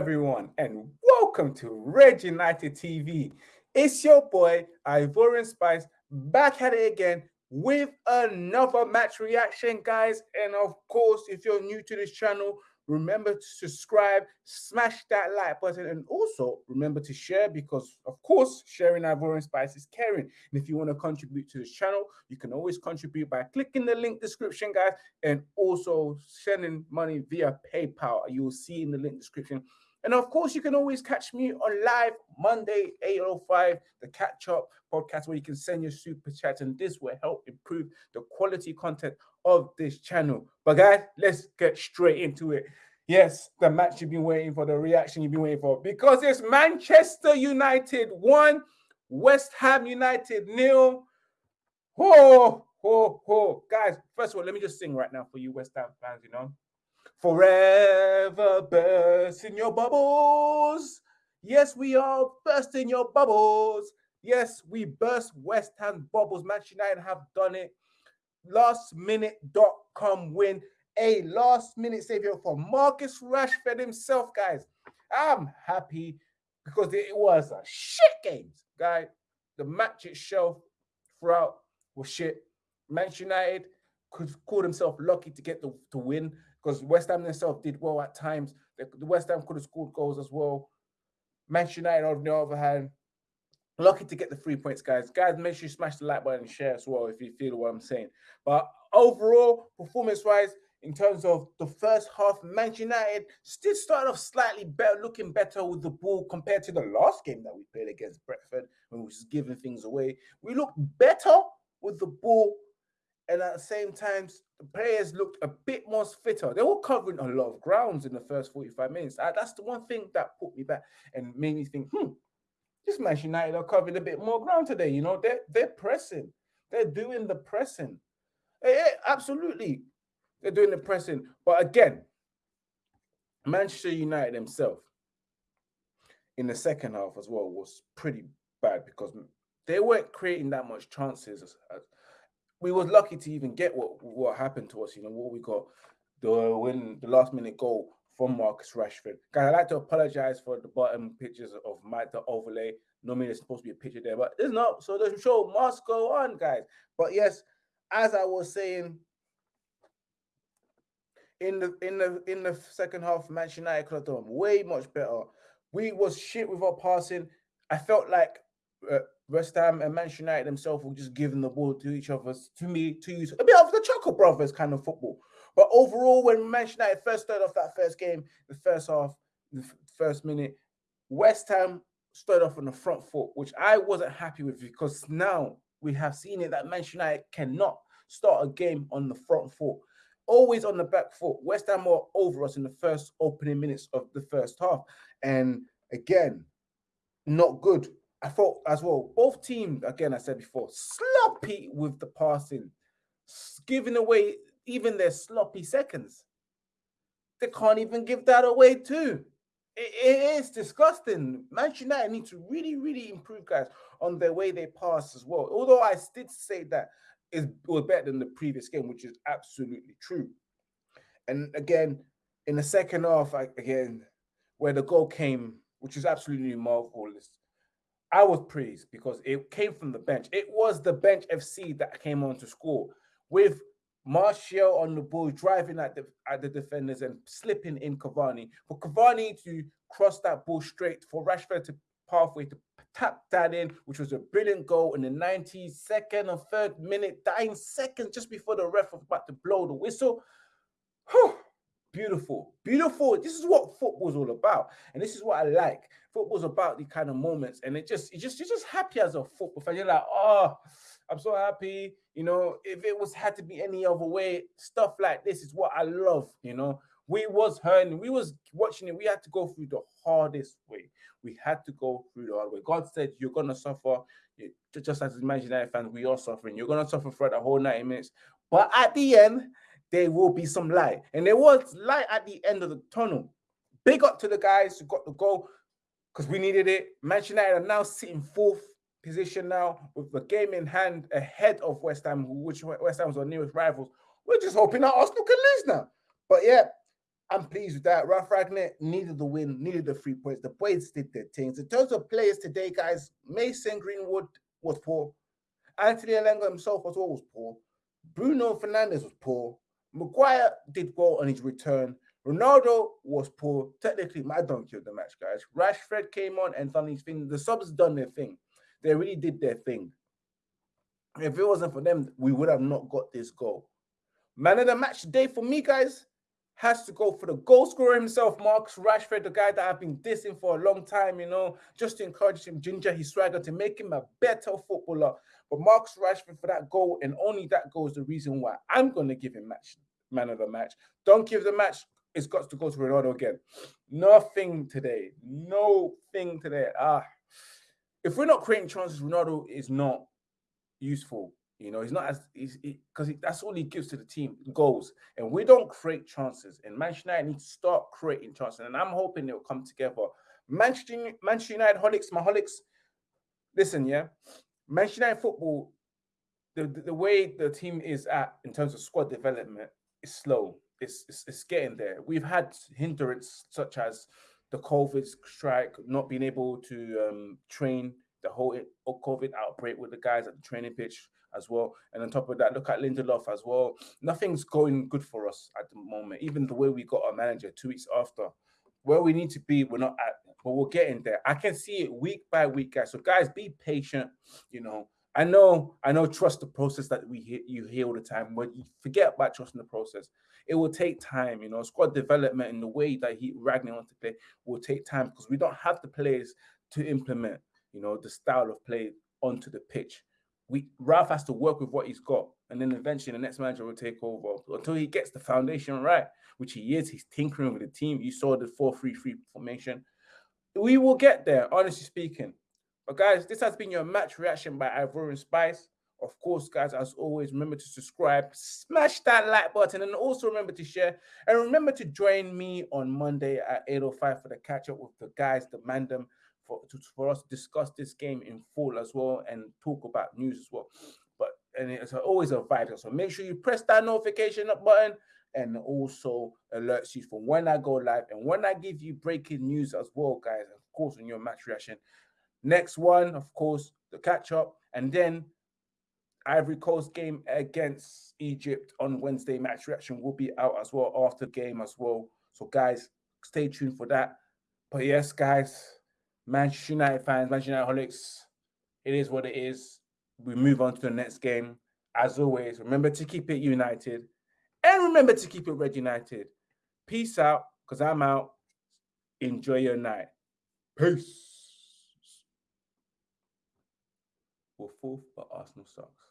everyone, and welcome to Red United TV. It's your boy Ivorian Spice back at it again with another match reaction, guys. And of course, if you're new to this channel, remember to subscribe, smash that like button, and also remember to share because, of course, sharing Ivorian Spice is caring. And if you want to contribute to this channel, you can always contribute by clicking the link description, guys, and also sending money via PayPal. You will see in the link description. And of course, you can always catch me on live Monday, 8.05, the Catch Up podcast, where you can send your super chat, and this will help improve the quality content of this channel. But guys, let's get straight into it. Yes, the match you've been waiting for, the reaction you've been waiting for, because it's Manchester United 1, West Ham United nil. Ho, ho, ho. Guys, first of all, let me just sing right now for you West Ham fans, you know. Forever burst in your bubbles. Yes, we are bursting your bubbles. Yes, we burst West Ham bubbles. Manchester United have done it. Last minute.com win. A last minute savior for Marcus Rashford himself, guys. I'm happy because it was a shit game, guys. The match itself throughout was shit. Manchester United could call himself lucky to get the to win because West Ham themselves did well at times. The, the West Ham could have scored goals as well. Manchester United, on the other hand, lucky to get the three points, guys. Guys, make sure you smash the like button and share as well if you feel what I'm saying. But overall, performance-wise, in terms of the first half, Manchester United still started off slightly better, looking better with the ball compared to the last game that we played against Brentford when we was giving things away. We looked better with the ball and at the same time, the players looked a bit more fitter. They were covering a lot of grounds in the first 45 minutes. That's the one thing that put me back and made me think, hmm, this Manchester United are covering a bit more ground today. You know, they're, they're pressing. They're doing the pressing. Yeah, absolutely. They're doing the pressing. But again, Manchester United themselves in the second half as well was pretty bad because they weren't creating that much chances we was lucky to even get what what happened to us. You know what we got the win, the last minute goal from Marcus Rashford. Guys, I'd like to apologize for the bottom pictures of my the overlay. Normally there's supposed to be a picture there, but there's not. So the show must go on, guys. But yes, as I was saying, in the in the in the second half, Manchester United could have done way much better. We was shit with our passing. I felt like uh, West Ham and Manchester United themselves were just giving the ball to each other, to me, to use a bit of the Chuckle Brothers kind of football. But overall, when Manchester United first started off that first game, the first half, the first minute, West Ham started off on the front foot, which I wasn't happy with because now we have seen it that Manchester United cannot start a game on the front foot. Always on the back foot. West Ham were over us in the first opening minutes of the first half. And again, not good I thought as well, both teams, again, I said before, sloppy with the passing, giving away even their sloppy seconds. They can't even give that away too. it, it is disgusting. Manchester United need to really, really improve, guys, on the way they pass as well. Although I did say that it was better than the previous game, which is absolutely true. And again, in the second half, again, where the goal came, which is absolutely marvelous, I was praised because it came from the bench. It was the bench FC that came on to score with Martial on the ball, driving at the at the defenders and slipping in Cavani. For Cavani to cross that ball straight for Rashford to pathway to tap that in, which was a brilliant goal in the 92nd or third minute, dying seconds just before the ref was about to blow the whistle. Whew. Beautiful, beautiful. This is what football's all about, and this is what I like. Football's about the kind of moments, and it just, it just, you're just happy as a football fan. You're like, oh, I'm so happy. You know, if it was had to be any other way, stuff like this is what I love. You know, we was hurting, we was watching it. We had to go through the hardest way. We had to go through the hard way. God said, "You're gonna suffer." Just as imaginary fans, we are suffering. You're gonna suffer for the whole 90 minutes, but at the end there will be some light. And there was light at the end of the tunnel. Big up to the guys who got the goal because we needed it. Manchester United are now sitting fourth position now with the game in hand ahead of West Ham, which West Ham was our nearest rivals. We're just hoping that Arsenal can lose now. But yeah, I'm pleased with that. Ralf Rangnick needed the win, needed the three points. The boys did their things. In terms of players today, guys, Mason Greenwood was poor. Anthony Elanga himself as well was poor. Bruno Fernandes was poor. Maguire did well on his return. Ronaldo was poor. Technically, my donkey of the match, guys. Rashford came on and done his thing. The subs done their thing. They really did their thing. If it wasn't for them, we would have not got this goal. Man of the match day for me, guys, has to go for the goal scorer himself, Marcus Rashford, the guy that I've been dissing for a long time, you know, just to encourage him, ginger his swagger, to make him a better footballer. But Marcus Rashford for that goal, and only that goal is the reason why I'm going to give him match man of the match. Don't give the match. It's got to go to Ronaldo again. Nothing today. No thing today. Ah, if we're not creating chances, Ronaldo is not useful. You know, he's not as he's because he, that's all he gives to the team goals, and we don't create chances. And Manchester United need to start creating chances, and I'm hoping they'll come together. Manchester, Manchester United holics, my holics. Listen, yeah, Manchester United football, the, the, the way the team is at in terms of squad development is slow. It's, it's it's getting there. We've had hindrance such as the COVID strike, not being able to um, train the whole COVID outbreak with the guys at the training pitch as well. And on top of that, look at Lindelof as well. Nothing's going good for us at the moment. Even the way we got our manager two weeks after, where we need to be, we're not at, but we're getting there. I can see it week by week, guys. So guys, be patient. You know, I know, I know. Trust the process that we hear, you hear all the time. But you forget about trusting the process. It will take time. You know, squad development in the way that he Ragnar wants to play will take time because we don't have the players to implement. You know, the style of play onto the pitch we Ralf has to work with what he's got, and then eventually the next manager will take over until he gets the foundation right, which he is. He's tinkering with the team. You saw the four-three-three formation. We will get there, honestly speaking. But guys, this has been your match reaction by Ivorian Spice. Of course, guys, as always, remember to subscribe, smash that like button, and also remember to share. And remember to join me on Monday at 8.05 for the catch up with the guys, the Mandem for to, for us to discuss this game in full as well and talk about news as well. But and it's always a vibe. So make sure you press that notification up button and also alerts you from when I go live and when I give you breaking news as well, guys. Of course, on your match reaction. Next one, of course, the catch up, and then Ivory Coast game against Egypt on Wednesday. Match reaction will be out as well after game as well. So, guys, stay tuned for that. But yes, guys, Manchester United fans, Manchester United holics, it is what it is. We move on to the next game. As always, remember to keep it united and remember to keep it red united. Peace out, because I'm out. Enjoy your night. Peace. We're fourth, but Arsenal sucks.